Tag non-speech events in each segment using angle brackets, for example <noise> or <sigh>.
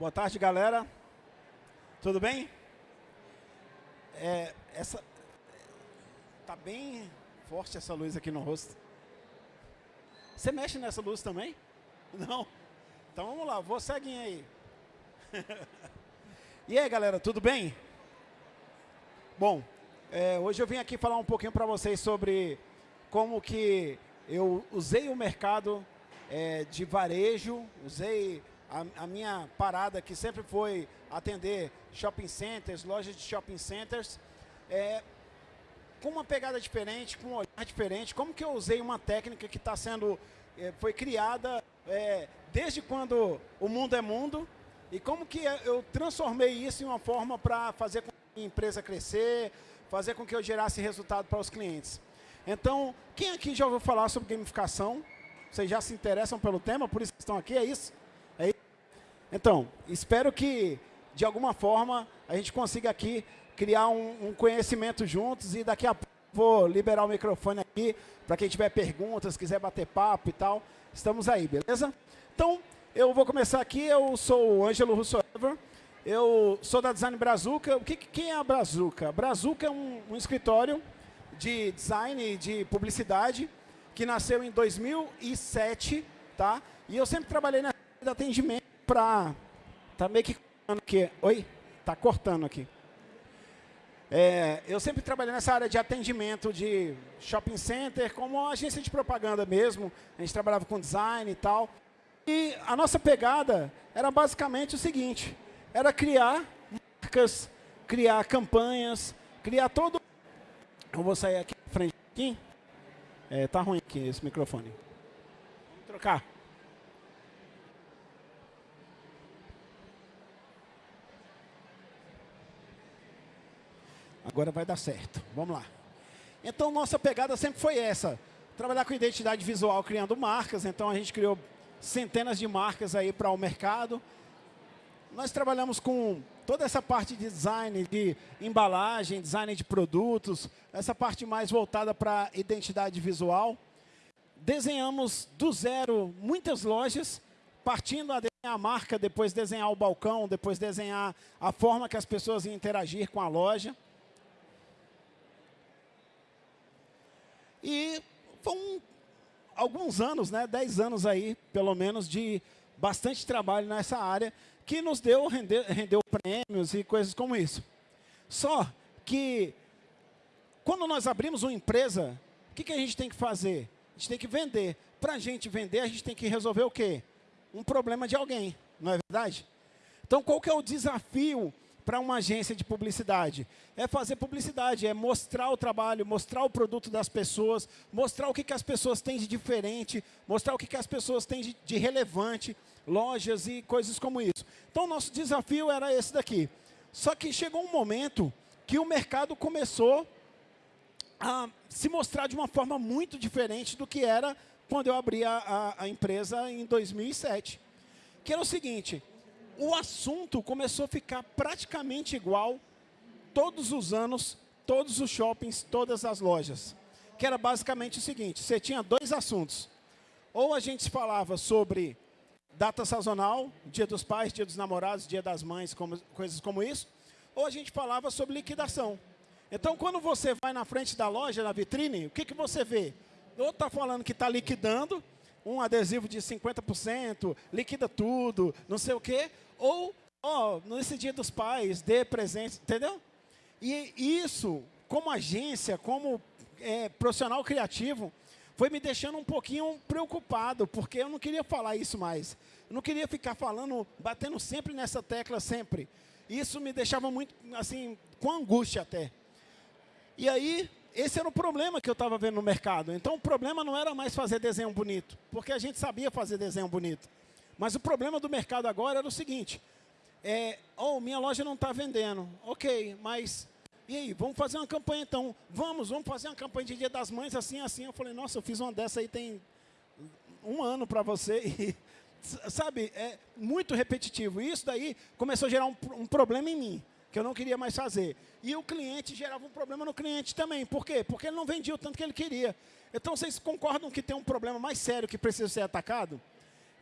Boa tarde, galera. Tudo bem? É, essa tá bem forte essa luz aqui no rosto. Você mexe nessa luz também? Não? Então vamos lá, vou seguir aí. <laughs> e aí, galera, tudo bem? Bom, é, hoje eu vim aqui falar um pouquinho para vocês sobre como que eu usei o mercado é, de varejo, usei a, a, minha parada que sempre foi atender shopping centers, lojas de shopping centers, é, com uma pegada diferente, com um olhar diferente, como que eu usei uma técnica que está sendo, é, foi criada é, desde quando o mundo é mundo, e como que eu transformei isso em uma forma para fazer com que a empresa crescer, fazer com que eu gerasse resultado para os clientes. Então, quem aqui já ouviu falar sobre gamificação? Vocês já se interessam pelo tema, por isso que estão aqui, é? É isso? Então, espero que, de alguma forma, a gente consiga aqui criar um, um conhecimento juntos e daqui a pouco vou liberar o microfone aqui para quem tiver perguntas, quiser bater papo e tal. Estamos aí, beleza? Então, eu vou começar aqui. Eu sou o Ângelo Russoever. Eu sou da Design Brazuca. O que, quem é a Brazuca? Brazuca é um, um escritório de design e de publicidade que nasceu em 2007, tá? E eu sempre trabalhei na de atendimento para... Tá meio que aqui. Oi? Tá cortando aqui. É, eu sempre trabalhei nessa área de atendimento de shopping center, como agência de propaganda mesmo. A gente trabalhava com design e tal. E a nossa pegada era basicamente o seguinte, era criar marcas, criar campanhas, criar todo... Eu vou sair aqui na frente. Aqui. É, tá ruim aqui esse microfone. Vamos trocar. Agora vai dar certo. Vamos lá. Então, nossa pegada sempre foi essa. Trabalhar com identidade visual criando marcas. Então, a gente criou centenas de marcas aí para o mercado. Nós trabalhamos com toda essa parte de design, de embalagem, design de produtos, essa parte mais voltada para identidade visual. Desenhamos do zero muitas lojas, partindo a desenhar a marca, depois desenhar o balcão, depois desenhar a forma que as pessoas iam interagir com a loja. E foram alguns anos, né, 10 anos aí, pelo menos, de bastante trabalho nessa área, que nos deu, rendeu, rendeu prêmios e coisas como isso. Só que, quando nós abrimos uma empresa, o que, que a gente tem que fazer? A gente tem que vender. Para a gente vender, a gente tem que resolver o quê? Um problema de alguém, não é verdade? Então, qual que é o desafio para uma agência de publicidade? É fazer publicidade, é mostrar o trabalho, mostrar o produto das pessoas, mostrar o que, que as pessoas têm de diferente, mostrar o que, que as pessoas têm de, de relevante, lojas e coisas como isso. Então, nosso desafio era esse daqui. Só que chegou um momento que o mercado começou a se mostrar de uma forma muito diferente do que era quando eu abri a, a, a empresa em 2007. Que era o seguinte, o assunto começou a ficar praticamente igual todos os anos, todos os shoppings, todas as lojas. Que era basicamente o seguinte, você tinha dois assuntos. Ou a gente falava sobre data sazonal, dia dos pais, dia dos namorados, dia das mães, como, coisas como isso, ou a gente falava sobre liquidação. Então, quando você vai na frente da loja, na vitrine, o que, que você vê? Ou está falando que está liquidando, um adesivo de 50%, liquida tudo, não sei o quê, ou, ó, nesse dia dos pais, dê presente, entendeu? E isso, como agência, como é, profissional criativo, foi me deixando um pouquinho preocupado, porque eu não queria falar isso mais. Eu não queria ficar falando, batendo sempre nessa tecla, sempre. Isso me deixava muito, assim, com angústia até. E aí, esse era o problema que eu estava vendo no mercado. Então, o problema não era mais fazer desenho bonito, porque a gente sabia fazer desenho bonito. Mas o problema do mercado agora era o seguinte, é, oh, minha loja não está vendendo. Ok, mas e aí, vamos fazer uma campanha então. Vamos, vamos fazer uma campanha de Dia das Mães, assim, assim. Eu falei, nossa, eu fiz uma dessa aí tem um ano para você. <laughs> E, sabe, é muito repetitivo. E isso daí começou a gerar um, um problema em mim, que eu não queria mais fazer. E o cliente gerava um problema no cliente também. Por quê? Porque ele não vendia o tanto que ele queria. Então, vocês concordam que tem um problema mais sério que precisa ser atacado?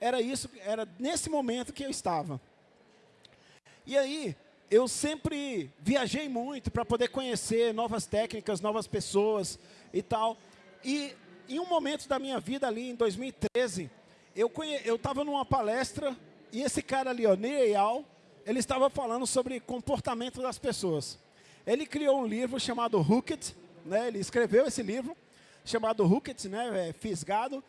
Era isso, era nesse momento que eu estava. E aí, eu sempre viajei muito para poder conhecer novas técnicas, novas pessoas e tal. E em um momento da minha vida ali, em 2013, eu estava numa palestra e esse cara ali, ó, Neil ele estava falando sobre comportamento das pessoas. Ele criou um livro chamado Hooked, né? ele escreveu esse livro, chamado Hooked, né? É, fisgado.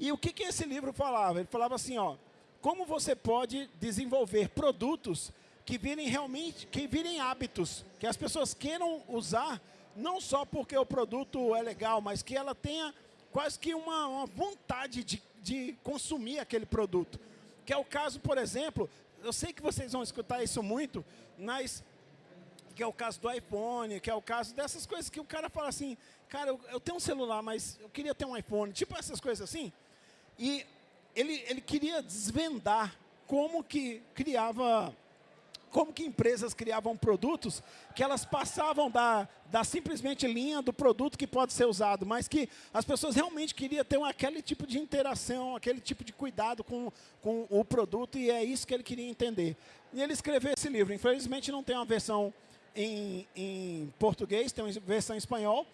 E o que, que esse livro falava? Ele falava assim, ó, como você pode desenvolver produtos que virem realmente, que virem hábitos, que as pessoas queiram usar, não só porque o produto é legal, mas que ela tenha quase que uma, uma vontade de, de consumir aquele produto. Que é o caso, por exemplo, eu sei que vocês vão escutar isso muito, mas que é o caso do iPhone, que é o caso dessas coisas que o cara fala assim, cara, eu, eu tenho um celular, mas eu queria ter um iPhone, tipo essas coisas assim. E ele, ele queria desvendar como que criava como que empresas criavam produtos que elas passavam da, da simplesmente linha do produto que pode ser usado, mas que as pessoas realmente queriam ter aquele tipo de interação, aquele tipo de cuidado com, com o produto, e é isso que ele queria entender. E ele escreveu esse livro. Infelizmente não tem uma versão em, em português, tem uma versão em espanhol,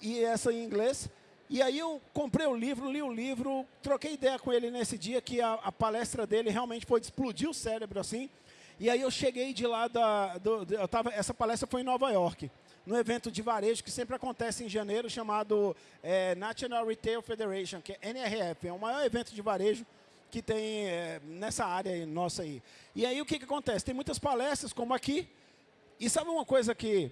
e essa em inglês. E aí eu comprei o livro, li o livro, troquei ideia com ele nesse dia, que a, a palestra dele realmente foi explodir o cérebro, assim, e aí eu cheguei de lá, da, do, eu tava, essa palestra foi em Nova York, no evento de varejo que sempre acontece em janeiro, chamado é, National Retail Federation, que é NRF, é o maior evento de varejo que tem é, nessa área aí, nossa aí. E aí o que, que acontece? Tem muitas palestras, como aqui, e sabe uma coisa que,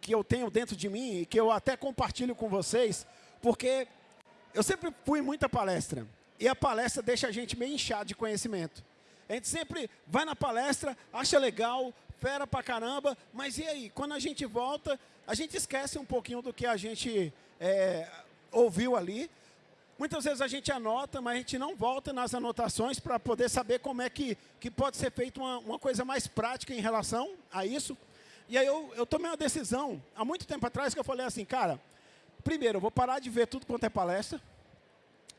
que eu tenho dentro de mim, e que eu até compartilho com vocês, porque eu sempre fui muita palestra, e a palestra deixa a gente meio inchado de conhecimento. A gente sempre vai na palestra, acha legal, fera pra caramba, mas e aí? Quando a gente volta, a gente esquece um pouquinho do que a gente é, ouviu ali. Muitas vezes a gente anota, mas a gente não volta nas anotações para poder saber como é que, que pode ser feita uma, uma coisa mais prática em relação a isso. E aí eu, eu tomei uma decisão, há muito tempo atrás, que eu falei assim, cara, primeiro, eu vou parar de ver tudo quanto é palestra,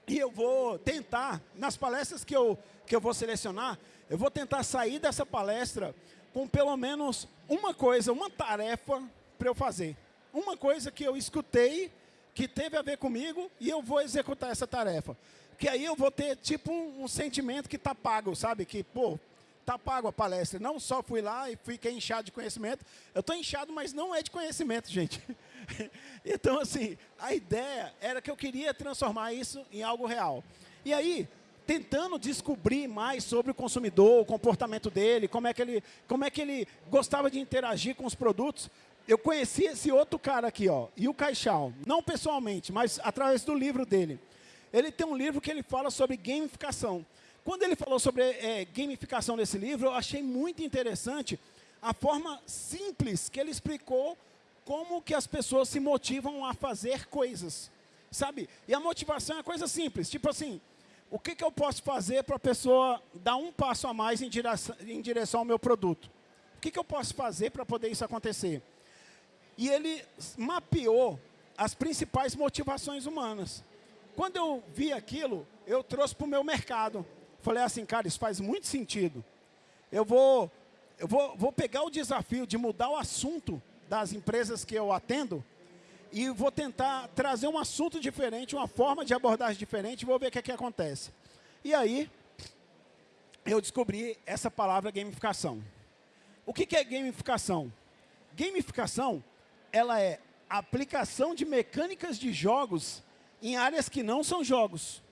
e eu vou tentar, nas palestras que eu, que eu vou selecionar, eu vou tentar sair dessa palestra com pelo menos uma coisa, uma tarefa para eu fazer. Uma coisa que eu escutei, que teve a ver comigo, e eu vou executar essa tarefa. Que aí eu vou ter tipo um, um sentimento que está pago, sabe? Que, pô, está pago a palestra. Não só fui lá e fiquei inchado de conhecimento. Eu estou inchado, mas não é de conhecimento, gente. <laughs> então, assim, a ideia era que eu queria transformar isso em algo real. E aí, tentando descobrir mais sobre o consumidor, o comportamento dele, como é que ele, como é que ele gostava de interagir com os produtos, eu conheci esse outro cara aqui, ó, e o Caixal, não pessoalmente, mas através do livro dele. Ele tem um livro que ele fala sobre gamificação. Quando ele falou sobre é, gamificação nesse livro, eu achei muito interessante a forma simples que ele explicou como que as pessoas se motivam a fazer coisas, sabe? E a motivação é coisa simples, tipo assim, o que, que eu posso fazer para a pessoa dar um passo a mais em direção, em direção ao meu produto? O que, que eu posso fazer para poder isso acontecer? E ele mapeou as principais motivações humanas. Quando eu vi aquilo, eu trouxe para o meu mercado. Falei assim, cara, isso faz muito sentido. Eu vou, eu vou, vou pegar o desafio de mudar o assunto das empresas que eu atendo e vou tentar trazer um assunto diferente, uma forma de abordagem diferente vou ver o que, é que acontece. E aí, eu descobri essa palavra gamificação. O que, que é gamificação? Gamificação, ela é aplicação de mecânicas de jogos em áreas que não são jogos.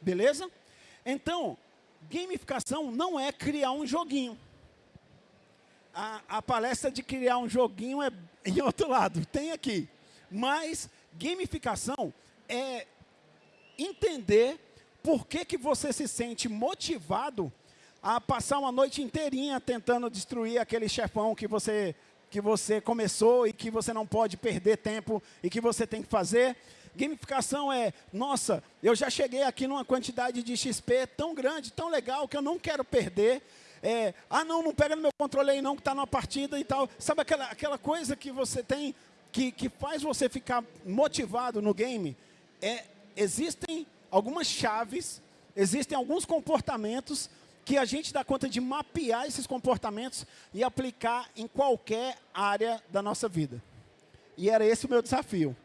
Beleza? Então, gamificação não é criar um joguinho a, a palestra de criar um joguinho é <laughs> em outro lado, tem aqui. Mas gamificação é entender por que, que você se sente motivado a passar uma noite inteirinha tentando destruir aquele chefão que você, que você começou e que você não pode perder tempo e que você tem que fazer. Gamificação é, nossa, eu já cheguei aqui numa quantidade de XP tão grande, tão legal, que eu não quero perder é, ah, não, não pega no meu controle aí não, que está numa partida e tal. Sabe aquela, aquela coisa que você tem, que, que faz você ficar motivado no game? É, existem algumas chaves, existem alguns comportamentos que a gente dá conta de mapear esses comportamentos e aplicar em qualquer área da nossa vida. E era esse o meu desafio.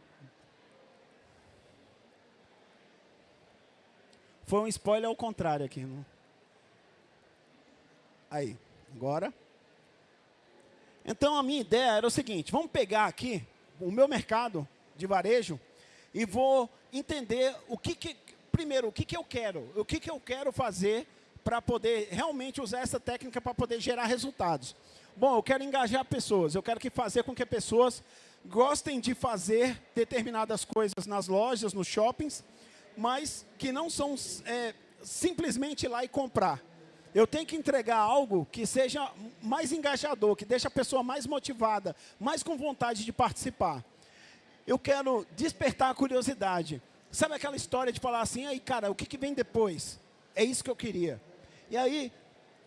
Foi um spoiler ao contrário aqui. Não? Aí, agora. Então a minha ideia era o seguinte: vamos pegar aqui o meu mercado de varejo e vou entender o que, que primeiro, o que, que eu quero, o que, que eu quero fazer para poder realmente usar essa técnica para poder gerar resultados. Bom, eu quero engajar pessoas, eu quero que fazer com que pessoas gostem de fazer determinadas coisas nas lojas, nos shoppings, mas que não são é, simplesmente ir lá e comprar. Eu tenho que entregar algo que seja mais engajador, que deixe a pessoa mais motivada, mais com vontade de participar. Eu quero despertar a curiosidade. Sabe aquela história de falar assim, aí cara, o que, que vem depois? É isso que eu queria. E aí,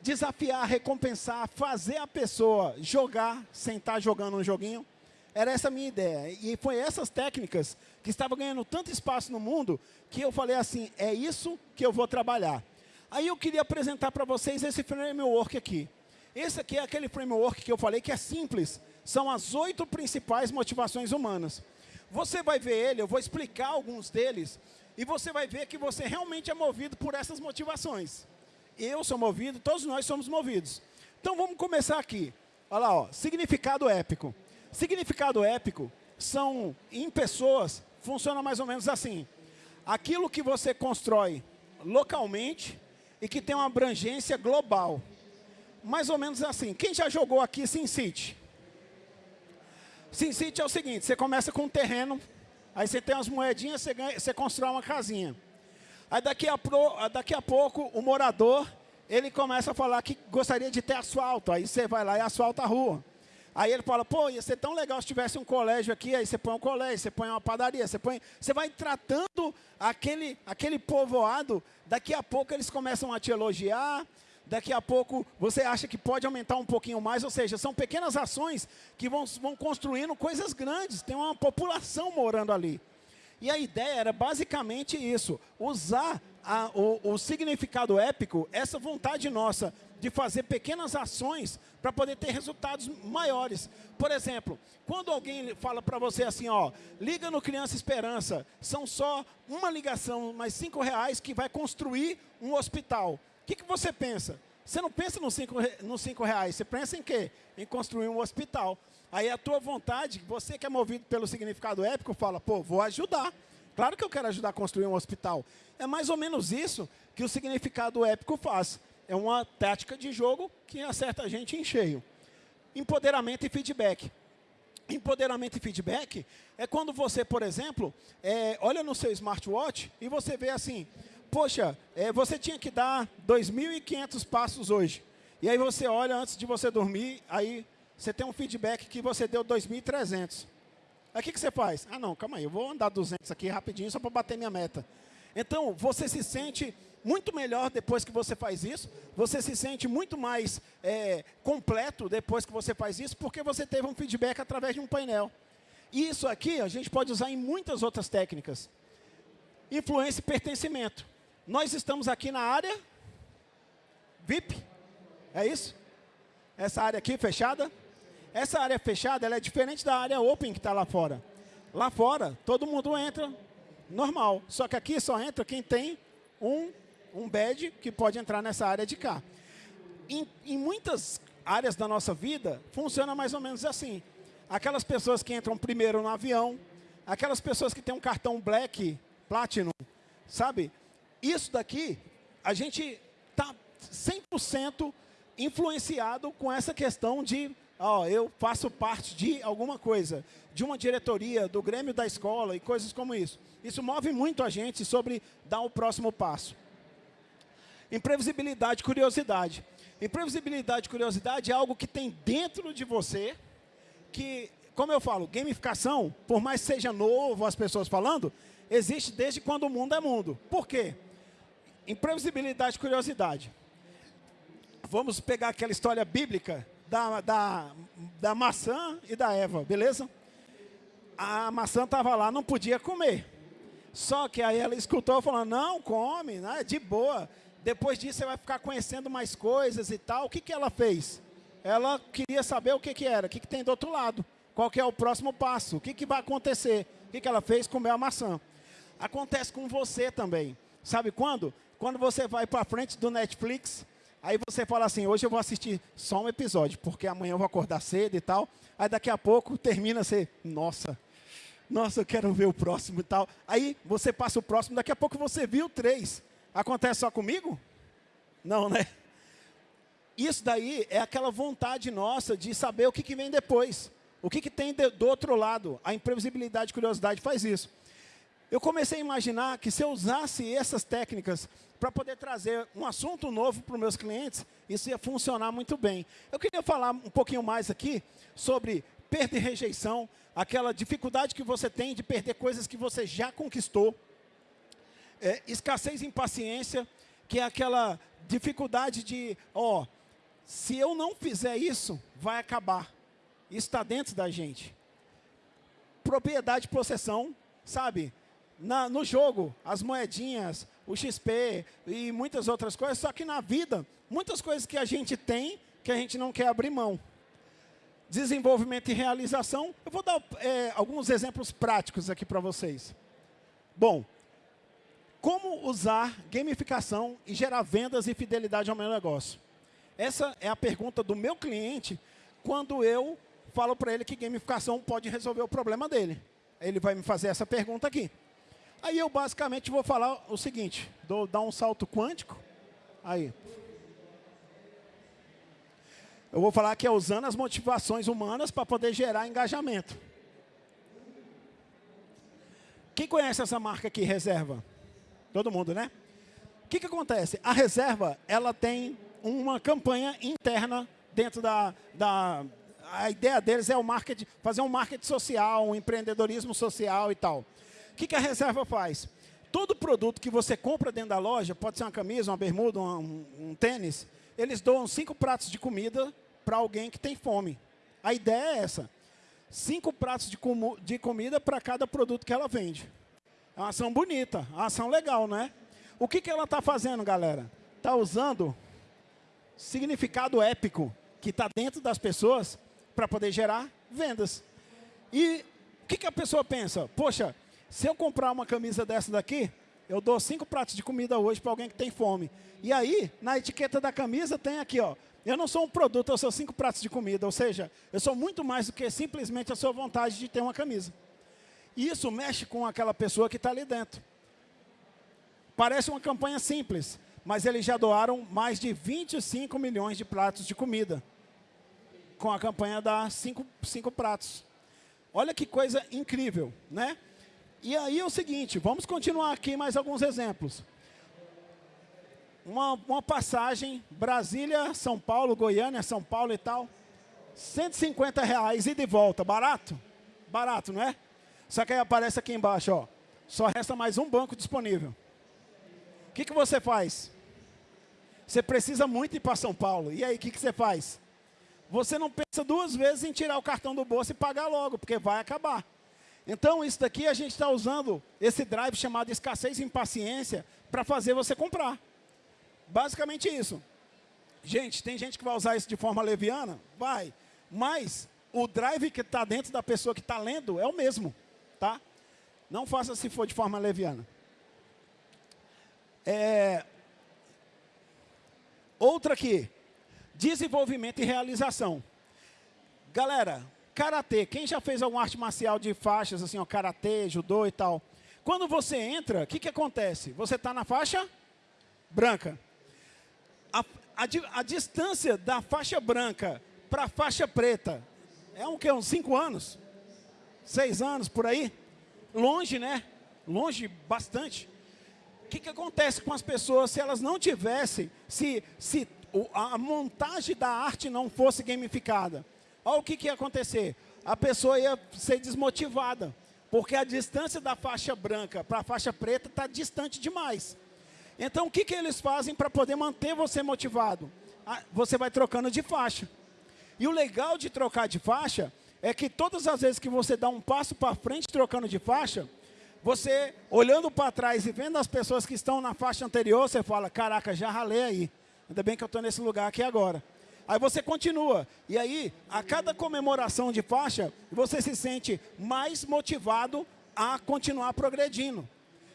desafiar, recompensar, fazer a pessoa jogar, sentar jogando um joguinho, era essa a minha ideia. E foi essas técnicas que estavam ganhando tanto espaço no mundo, que eu falei assim, é isso que eu vou trabalhar. Aí eu queria apresentar para vocês esse framework aqui. Esse aqui é aquele framework que eu falei que é simples. São as oito principais motivações humanas. Você vai ver ele, eu vou explicar alguns deles, e você vai ver que você realmente é movido por essas motivações. Eu sou movido, todos nós somos movidos. Então vamos começar aqui. Olha lá, ó, significado épico. Significado épico são, em pessoas, funciona mais ou menos assim. Aquilo que você constrói localmente e que tem uma abrangência global. Mais ou menos assim. Quem já jogou aqui SimCity? SimCity é o seguinte, você começa com um terreno, aí você tem umas moedinhas, você, ganha, você constrói uma casinha. Aí daqui a, pro, daqui a pouco, o morador, ele começa a falar que gostaria de ter asfalto. Aí você vai lá e asfalta a rua. Aí ele fala, pô, ia ser tão legal se tivesse um colégio aqui, aí você põe um colégio, você põe uma padaria, você põe. Você vai tratando aquele, aquele povoado, daqui a pouco eles começam a te elogiar, daqui a pouco você acha que pode aumentar um pouquinho mais, ou seja, são pequenas ações que vão, vão construindo coisas grandes, tem uma população morando ali. E a ideia era basicamente isso, usar a, o, o significado épico, essa vontade nossa de fazer pequenas ações para poder ter resultados maiores. Por exemplo, quando alguém fala para você assim, ó, liga no Criança Esperança, são só uma ligação, mais cinco reais que vai construir um hospital. O que, que você pensa? Você não pensa nos cinco, cinco reais, você pensa em quê? Em construir um hospital. Aí a tua vontade, você que é movido pelo significado épico, fala, pô, vou ajudar. Claro que eu quero ajudar a construir um hospital. É mais ou menos isso que o significado épico faz é uma tática de jogo que acerta a gente em cheio. Empoderamento e feedback. Empoderamento e feedback é quando você, por exemplo, é, olha no seu smartwatch e você vê assim, poxa, é, você tinha que dar 2.500 passos hoje. E aí você olha antes de você dormir, aí você tem um feedback que você deu 2.300. Aí o que, que você faz? Ah, não, calma aí, eu vou andar 200 aqui rapidinho só para bater minha meta. Então, você se sente muito melhor depois que você faz isso, você se sente muito mais é, completo depois que você faz isso, porque você teve um feedback através de um painel. E isso aqui a gente pode usar em muitas outras técnicas. Influência e pertencimento. Nós estamos aqui na área VIP, é isso? Essa área aqui fechada. Essa área fechada ela é diferente da área open que está lá fora. Lá fora, todo mundo entra normal. Só que aqui só entra quem tem um um badge que pode entrar nessa área de cá. Em, em muitas áreas da nossa vida, funciona mais ou menos assim. Aquelas pessoas que entram primeiro no avião, aquelas pessoas que têm um cartão Black, Platinum, sabe? Isso daqui, a gente está 100% influenciado com essa questão de, ó, eu faço parte de alguma coisa, de uma diretoria, do Grêmio da escola e coisas como isso. Isso move muito a gente sobre dar o próximo passo. Imprevisibilidade curiosidade. Imprevisibilidade curiosidade é algo que tem dentro de você, que, como eu falo, gamificação, por mais que seja novo as pessoas falando, existe desde quando o mundo é mundo. Por quê? Imprevisibilidade curiosidade. Vamos pegar aquela história bíblica da, da, da maçã e da Eva, beleza? A maçã estava lá, não podia comer. Só que aí ela escutou falando, não, come, né, de boa. Depois disso, você vai ficar conhecendo mais coisas e tal. O que, que ela fez? Ela queria saber o que, que era, o que, que tem do outro lado. Qual que é o próximo passo? O que, que vai acontecer? O que, que ela fez? Comer a maçã. Acontece com você também. Sabe quando? Quando você vai para frente do Netflix, aí você fala assim, hoje eu vou assistir só um episódio, porque amanhã eu vou acordar cedo e tal. Aí daqui a pouco termina você, nossa, nossa, eu quero ver o próximo e tal. Aí você passa o próximo, daqui a pouco você viu três. Acontece só comigo? Não, né? Isso daí é aquela vontade nossa de saber o que, que vem depois. O que, que tem de, do outro lado. A imprevisibilidade e curiosidade faz isso. Eu comecei a imaginar que se eu usasse essas técnicas para poder trazer um assunto novo para os meus clientes, isso ia funcionar muito bem. Eu queria falar um pouquinho mais aqui sobre perda e rejeição, aquela dificuldade que você tem de perder coisas que você já conquistou. É, escassez e impaciência, que é aquela dificuldade de, ó, se eu não fizer isso, vai acabar. Isso está dentro da gente. Propriedade possessão, sabe? Na, no jogo, as moedinhas, o XP e muitas outras coisas, só que na vida, muitas coisas que a gente tem, que a gente não quer abrir mão. Desenvolvimento e realização, eu vou dar é, alguns exemplos práticos aqui para vocês. Bom, como usar gamificação e gerar vendas e fidelidade ao meu negócio? Essa é a pergunta do meu cliente quando eu falo para ele que gamificação pode resolver o problema dele. Ele vai me fazer essa pergunta aqui. Aí eu basicamente vou falar o seguinte, dou, dar um salto quântico. Aí. Eu vou falar que é usando as motivações humanas para poder gerar engajamento. Quem conhece essa marca aqui, Reserva? Todo mundo, né? O que, que acontece? A Reserva, ela tem uma campanha interna dentro da, da... A ideia deles é o marketing, fazer um marketing social, um empreendedorismo social e tal. O que, que a reserva faz? Todo produto que você compra dentro da loja, pode ser uma camisa, uma bermuda, um, um tênis, eles doam cinco pratos de comida para alguém que tem fome. A ideia é essa. Cinco pratos de, com, de comida para cada produto que ela vende. É uma ação bonita, uma ação legal, né? O que, que ela está fazendo, galera? Está usando significado épico que está dentro das pessoas para poder gerar vendas. E o que, que a pessoa pensa? Poxa, se eu comprar uma camisa dessa daqui, eu dou cinco pratos de comida hoje para alguém que tem fome. E aí, na etiqueta da camisa tem aqui, ó, eu não sou um produto, eu sou cinco pratos de comida. Ou seja, eu sou muito mais do que simplesmente a sua vontade de ter uma camisa. Isso mexe com aquela pessoa que está ali dentro. Parece uma campanha simples, mas eles já doaram mais de 25 milhões de pratos de comida. Com a campanha da cinco, cinco pratos. Olha que coisa incrível, né? E aí é o seguinte, vamos continuar aqui mais alguns exemplos. Uma, uma passagem, Brasília, São Paulo, Goiânia, São Paulo e tal. 150 reais e volta, barato? Barato, não é? Só que aí aparece aqui embaixo, ó. Só resta mais um banco disponível. O que, que você faz? Você precisa muito ir para São Paulo. E aí, o que, que você faz? Você não pensa duas vezes em tirar o cartão do bolso e pagar logo, porque vai acabar. Então, isso daqui a gente está usando esse drive chamado escassez e impaciência para fazer você comprar. Basicamente isso. Gente, tem gente que vai usar isso de forma leviana? Vai. Mas o drive que está dentro da pessoa que está lendo é o mesmo. Tá? Não faça se for de forma leviana. É... Outra aqui. Desenvolvimento e realização. Galera, Karatê, quem já fez alguma arte marcial de faixas, assim, ó, karatê, judô e tal? Quando você entra, o que, que acontece? Você está na faixa branca. A, a, a, distância da faixa branca para a faixa preta é um que? Uns cinco anos? Seis anos, por aí? Longe, né? Longe bastante. O que, que acontece com as pessoas se elas não tivessem, se, se a montagem da arte não fosse gamificada? Olha o que, que ia acontecer. A pessoa ia ser desmotivada, porque a distância da faixa branca para a faixa preta está distante demais. Então, o que, que eles fazem para poder manter você motivado? Ah, você vai trocando de faixa. E o legal de trocar de faixa é que todas as vezes que você dá um passo para frente trocando de faixa, você, olhando para trás e vendo as pessoas que estão na faixa anterior, você fala, caraca, já ralei aí. Ainda bem que eu estou nesse lugar aqui agora. Aí você continua. E aí, a cada comemoração de faixa, você se sente mais motivado a continuar progredindo.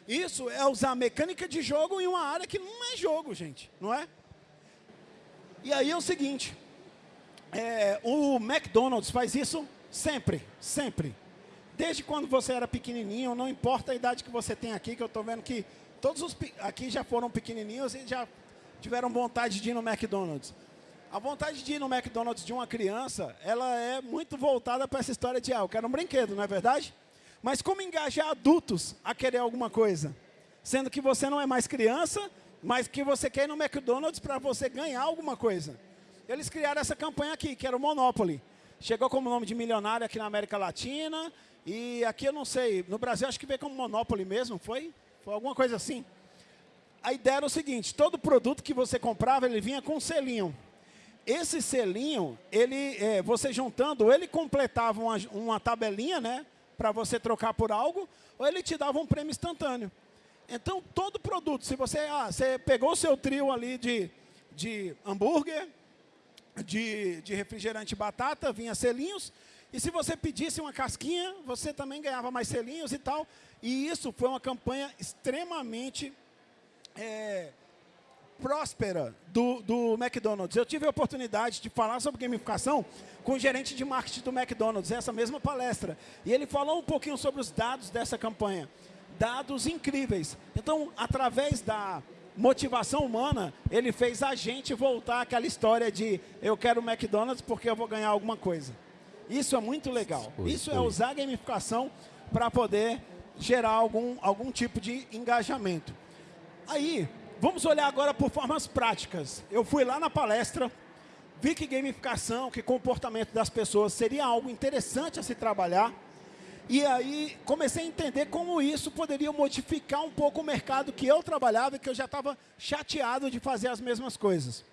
Isso é usar mecânica de jogo em uma área que não é jogo, gente, não é? E aí é o seguinte, é, o McDonald's faz isso sempre, sempre. Desde quando você era pequenininho, não importa a idade que você tem aqui, que eu estou vendo que todos os aqui já foram pequenininhos e já tiveram vontade de ir no McDonald's. A vontade de ir no McDonald's de uma criança, ela é muito voltada para essa história de, ah, eu quero um brinquedo, não é verdade? Mas como engajar adultos a querer alguma coisa? Sendo que você não é mais criança, mas que você quer ir no McDonald's para você ganhar alguma coisa. Eles criaram essa campanha aqui, que era o Monopoly. Chegou como nome de milionário aqui na América Latina, e aqui eu não sei, no Brasil acho que veio como Monopoly mesmo, foi? Foi alguma coisa assim. A ideia era o seguinte, todo produto que você comprava, ele vinha com um selinho. Esse selinho, ele, é, você juntando, ele completava uma, uma tabelinha, né, para você trocar por algo, ou ele te dava um prêmio instantâneo. Então, todo produto, se você, ah, você pegou o seu trio ali de, de hambúrguer, de, de refrigerante batata, vinha selinhos, e se você pedisse uma casquinha, você também ganhava mais selinhos e tal. E isso foi uma campanha extremamente é, próspera do, do McDonald's. Eu tive a oportunidade de falar sobre gamificação com o gerente de marketing do McDonald's, essa mesma palestra. E ele falou um pouquinho sobre os dados dessa campanha. Dados incríveis. Então, através da motivação humana, ele fez a gente voltar àquela história de eu quero o McDonald's porque eu vou ganhar alguma coisa. Isso é muito legal. Isso é usar a gamificação para poder gerar algum, algum tipo de engajamento. Aí, Vamos olhar agora por formas práticas. Eu fui lá na palestra, vi que gamificação, que comportamento das pessoas seria algo interessante a se trabalhar. E aí comecei a entender como isso poderia modificar um pouco o mercado que eu trabalhava e que eu já estava chateado de fazer as mesmas coisas.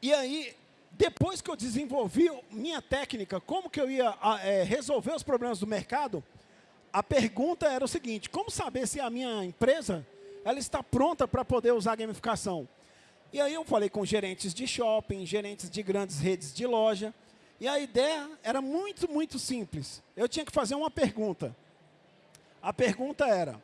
E aí, depois que eu desenvolvi minha técnica, como que eu ia é, resolver os problemas do mercado, a pergunta era o seguinte, como saber se a minha empresa ela está pronta para poder usar gamificação. E aí eu falei com gerentes de shopping, gerentes de grandes redes de loja, e a ideia era muito, muito simples. Eu tinha que fazer uma pergunta. A pergunta era,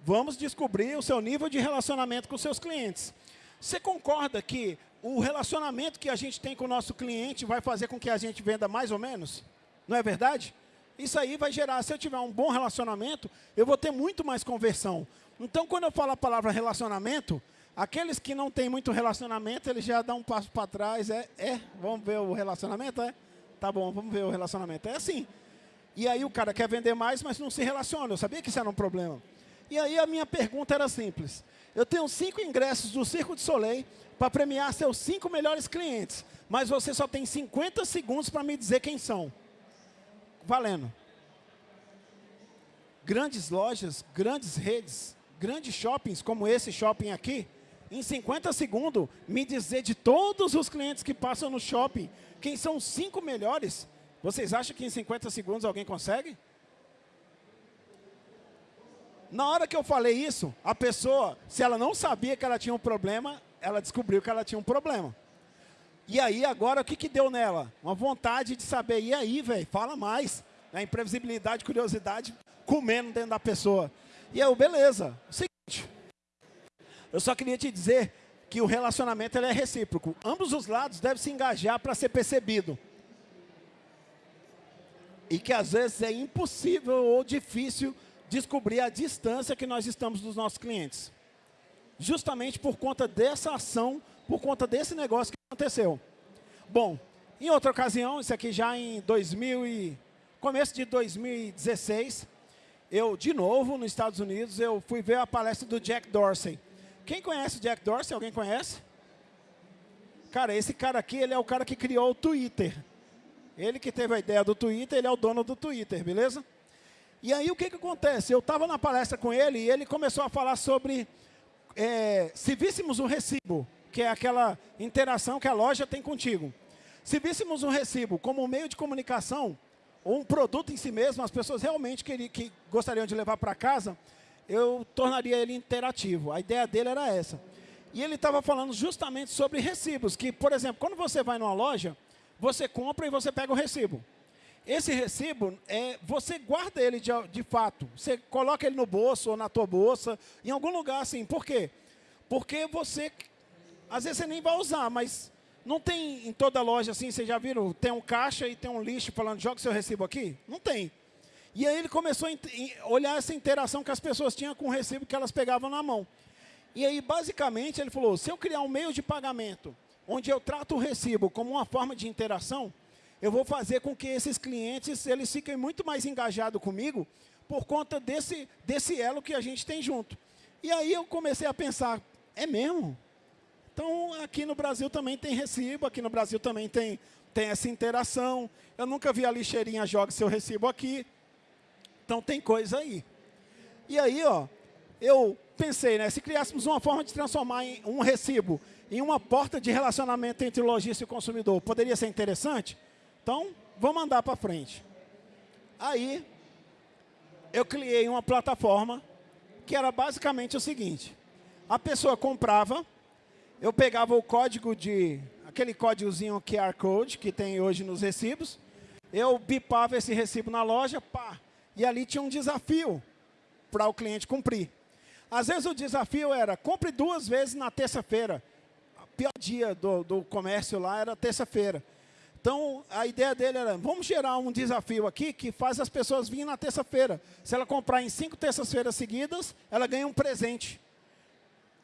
vamos descobrir o seu nível de relacionamento com seus clientes. Você concorda que o relacionamento que a gente tem com o nosso cliente vai fazer com que a gente venda mais ou menos? Não é verdade? Isso aí vai gerar, se eu tiver um bom relacionamento, eu vou ter muito mais conversão. Então, quando eu falo a palavra relacionamento, aqueles que não têm muito relacionamento, eles já dão um passo para trás. É, é, vamos ver o relacionamento? É? Tá bom, vamos ver o relacionamento. É assim. E aí o cara quer vender mais, mas não se relaciona. Eu sabia que isso era um problema. E aí a minha pergunta era simples. Eu tenho cinco ingressos do Circo de Soleil para premiar seus cinco melhores clientes, mas você só tem 50 segundos para me dizer quem são. Valendo. Grandes lojas, grandes redes, grandes shoppings como esse shopping aqui, em 50 segundos, me dizer de todos os clientes que passam no shopping, quem são os cinco melhores, vocês acham que em 50 segundos alguém consegue? Na hora que eu falei isso, a pessoa, se ela não sabia que ela tinha um problema, ela descobriu que ela tinha um problema. E aí, agora, o que, que deu nela? Uma vontade de saber, e aí, velho, fala mais. A imprevisibilidade, curiosidade, comendo dentro da pessoa. E eu, beleza. Eu só queria te dizer que o relacionamento é recíproco. Ambos os lados devem se engajar para ser percebido. E que às vezes é impossível ou difícil descobrir a distância que nós estamos dos nossos clientes. Justamente por conta dessa ação, por conta desse negócio que aconteceu. Bom, em outra ocasião, isso aqui já em 2000 e, começo de 2016, eu, de novo, nos Estados Unidos, eu fui ver a palestra do Jack Dorsey. Quem conhece o Jack Dorsey? Alguém conhece? Cara, esse cara aqui, ele é o cara que criou o Twitter. Ele que teve a ideia do Twitter, ele é o dono do Twitter, beleza? E aí, o que, que acontece? Eu estava na palestra com ele e ele começou a falar sobre é, se víssemos um recibo, que é aquela interação que a loja tem contigo. Se víssemos um recibo como um meio de comunicação, ou um produto em si mesmo, as pessoas realmente que, que gostariam de levar para casa, eu tornaria ele interativo. A ideia dele era essa. E ele estava falando justamente sobre recibos, que, por exemplo, quando você vai numa loja, você compra e você pega o recibo. Esse recibo, é, você guarda ele de, de fato. Você coloca ele no bolso ou na tua bolsa, em algum lugar assim. Por quê? Porque você, às vezes você nem vai usar, mas não tem em toda loja assim, vocês já viram? Tem um caixa e tem um lixo falando, joga seu recibo aqui? Não tem. E aí ele começou a olhar essa interação que as pessoas tinham com o recibo que elas pegavam na mão. E aí, basicamente, ele falou, se eu criar um meio de pagamento, onde eu trato o recibo como uma forma de interação, eu vou fazer com que esses clientes eles fiquem muito mais engajados comigo por conta desse, desse elo que a gente tem junto. E aí eu comecei a pensar, é mesmo? Então, aqui no Brasil também tem recibo, aqui no Brasil também tem, tem essa interação. Eu nunca vi a lixeirinha joga seu recibo aqui. Então, tem coisa aí. E aí, ó, eu pensei, né, se criássemos uma forma de transformar um recibo em uma porta de relacionamento entre o lojista e o consumidor, poderia ser interessante? Então, vamos andar para frente. Aí, eu criei uma plataforma que era basicamente o seguinte. A pessoa comprava, eu pegava o código de... Aquele códigozinho QR Code que tem hoje nos recibos. Eu bipava esse recibo na loja, pá. E ali tinha um desafio para o cliente cumprir. Às vezes o desafio era, compre duas vezes na terça-feira. O pior dia do, do comércio lá era terça-feira. Então, a ideia dele era, vamos gerar um desafio aqui que faz as pessoas virem na terça-feira. Se ela comprar em cinco terças-feiras seguidas, ela ganha um presente.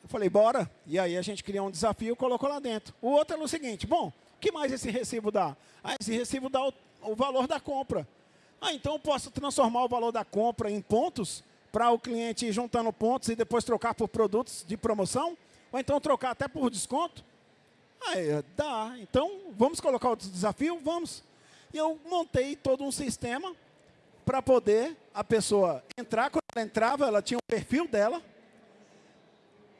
Eu falei, bora. E aí a gente criou um desafio e colocou lá dentro. O outro era o seguinte, bom, o que mais esse recibo dá? Ah, esse recibo dá o, o valor da compra. Ah, então eu posso transformar o valor da compra em pontos para o cliente ir juntando pontos e depois trocar por produtos de promoção? Ou então trocar até por desconto? Aí, dá. Então, vamos colocar o desafio? Vamos. E eu montei todo um sistema para poder a pessoa entrar. Quando ela entrava, ela tinha um perfil dela.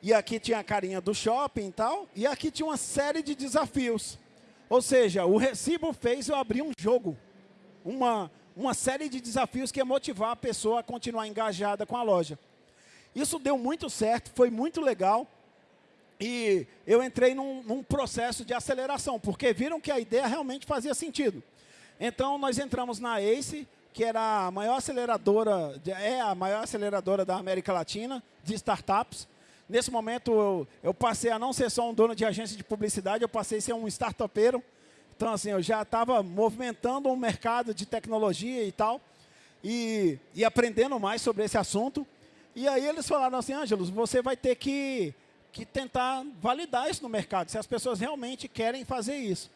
E aqui tinha a carinha do shopping e tal. E aqui tinha uma série de desafios. Ou seja, o recibo fez eu abrir um jogo. Uma, uma série de desafios que ia motivar a pessoa a continuar engajada com a loja. Isso deu muito certo, foi muito legal. E eu entrei num, num, processo de aceleração, porque viram que a ideia realmente fazia sentido. Então, nós entramos na ACE, que era a maior aceleradora, é a maior aceleradora da América Latina de startups. Nesse momento, eu, eu passei a não ser só um dono de agência de publicidade, eu passei a ser um startupeiro. Então, assim, eu já estava movimentando um mercado de tecnologia e tal, e, e aprendendo mais sobre esse assunto. E aí eles falaram assim, Ângelos, você vai ter que que tentar validar isso no mercado, se as pessoas realmente querem fazer isso.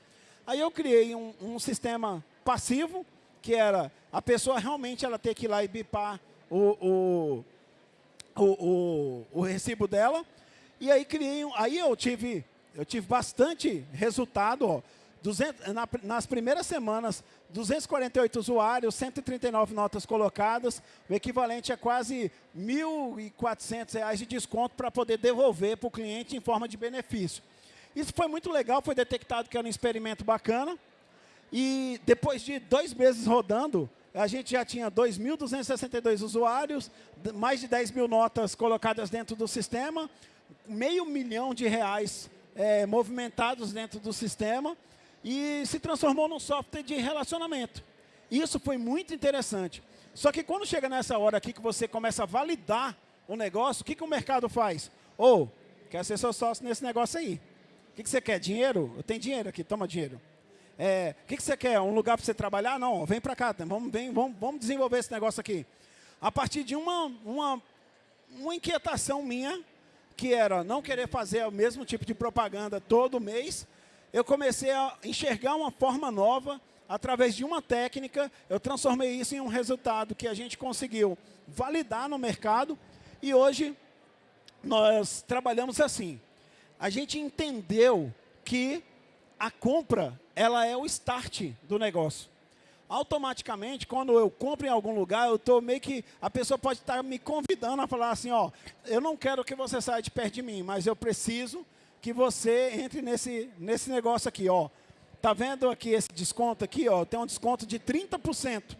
Aí eu criei um, um sistema passivo, que era a pessoa realmente ela ter que ir lá e bipar o, o, o, o, recibo dela. E aí criei, aí eu tive, eu tive bastante resultado. Ó, 200, na, nas primeiras semanas, 248 usuários, 139 notas colocadas, o equivalente a quase R$ 1.400 de desconto para poder devolver para o cliente em forma de benefício. Isso foi muito legal, foi detectado que era um experimento bacana. E depois de dois meses rodando, a gente já tinha 2.262 usuários, mais de 10 mil notas colocadas dentro do sistema, meio milhão de reais é, movimentados dentro do sistema e se transformou num software de relacionamento. Isso foi muito interessante. Só que quando chega nessa hora aqui que você começa a validar o negócio, o que, que o mercado faz? Ou, oh, quer ser seu sócio nesse negócio aí. O que, que você quer? Dinheiro? Eu tenho dinheiro aqui, toma dinheiro. É, o que, que você quer? Um lugar para você trabalhar? Não, vem para cá, vamos, vem, vamos, vamos desenvolver esse negócio aqui. A partir de uma, uma, uma inquietação minha, que era não querer fazer o mesmo tipo de propaganda todo mês, eu comecei a enxergar uma forma nova, através de uma técnica, eu transformei isso em um resultado que a gente conseguiu validar no mercado, e hoje nós trabalhamos assim. A gente entendeu que a compra ela é o start do negócio. Automaticamente, quando eu compro em algum lugar, eu estou meio que... A pessoa pode estar me convidando a falar assim, ó, eu não quero que você saia de perto de mim, mas eu preciso que você entre nesse, nesse negócio aqui. Ó. tá vendo aqui esse desconto aqui, ó, tem um desconto de 30%.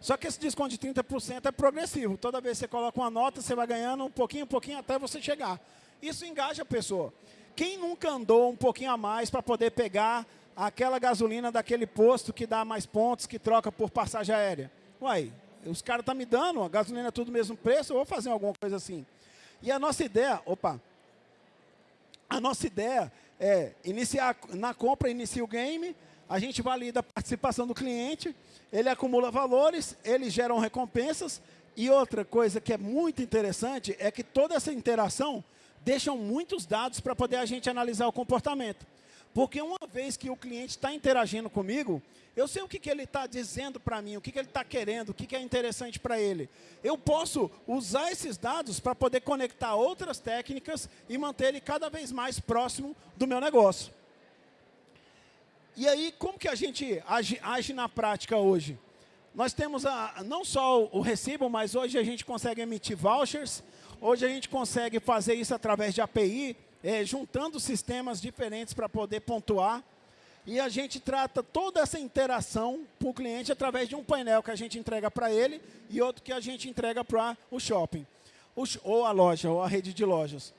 Só que esse desconto de 30% é progressivo. Toda vez que você coloca uma nota, você vai ganhando um pouquinho, um pouquinho, até você chegar. Isso engaja a pessoa. Quem nunca andou um pouquinho a mais para poder pegar aquela gasolina daquele posto que dá mais pontos, que troca por passagem aérea? Uai, os caras estão tá me dando, a gasolina é tudo o mesmo preço, eu vou fazer alguma coisa assim. E a nossa ideia, opa, a nossa ideia é iniciar, na compra inicia o game, a gente valida a participação do cliente, ele acumula valores, eles geram recompensas, e outra coisa que é muito interessante é que toda essa interação deixam muitos dados para poder a gente analisar o comportamento. Porque uma vez que o cliente está interagindo comigo, eu sei o que, que ele está dizendo para mim, o que, que ele está querendo, o que, que é interessante para ele. Eu posso usar esses dados para poder conectar outras técnicas e manter ele cada vez mais próximo do meu negócio. E aí, como que a gente age, age na prática hoje? Nós temos a, não só o recibo, mas hoje a gente consegue emitir vouchers, hoje a gente consegue fazer isso através de API, é, juntando sistemas diferentes para poder pontuar. E a gente trata toda essa interação para o cliente através de um painel que a gente entrega para ele e outro que a gente entrega para o shopping, ou a loja, ou a rede de lojas.